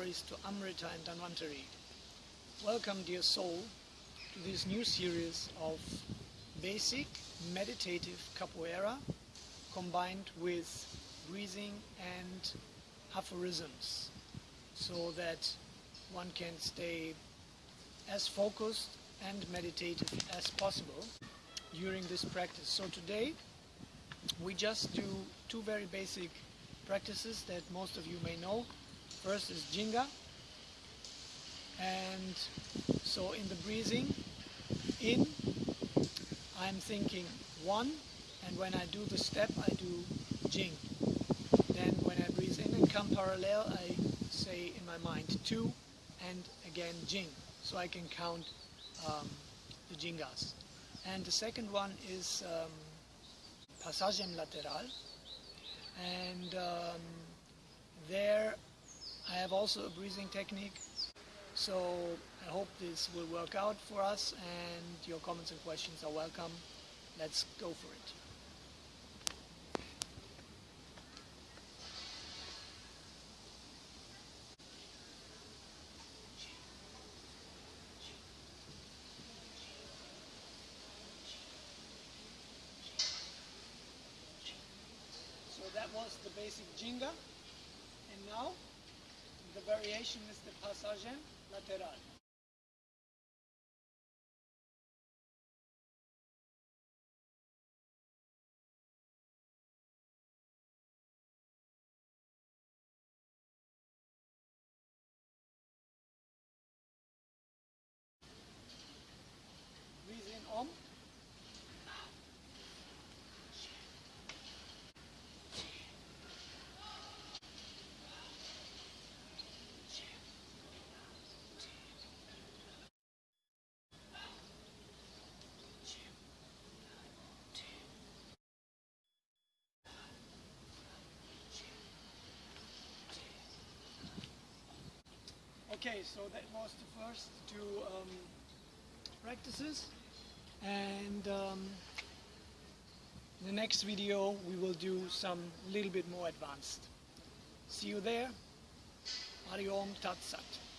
All glories to Amrita and Dhanvantari. Welcome, dear soul, to this new series of basic meditative capoeira combined with breathing and aphorisms so that one can stay as focused and meditative as possible during this practice. So today we just do two very basic practices that most of you may know. First is Ginga. And so in the breathing in, I'm thinking one, and when I do the step, I do Jing. Then when I breathe in and come parallel, I say in my mind two, and again Jing. So I can count um, the Gingas. And the second one is um, Passagem Lateral. And um, have also a breathing technique. So I hope this will work out for us and your comments and questions are welcome. Let's go for it. So that was the basic Ginga. And now variation is the Passagem Lateral. Okay, so that was the first two um, practices and um, in the next video we will do some little bit more advanced. See you there. Hari Om Tat Sat.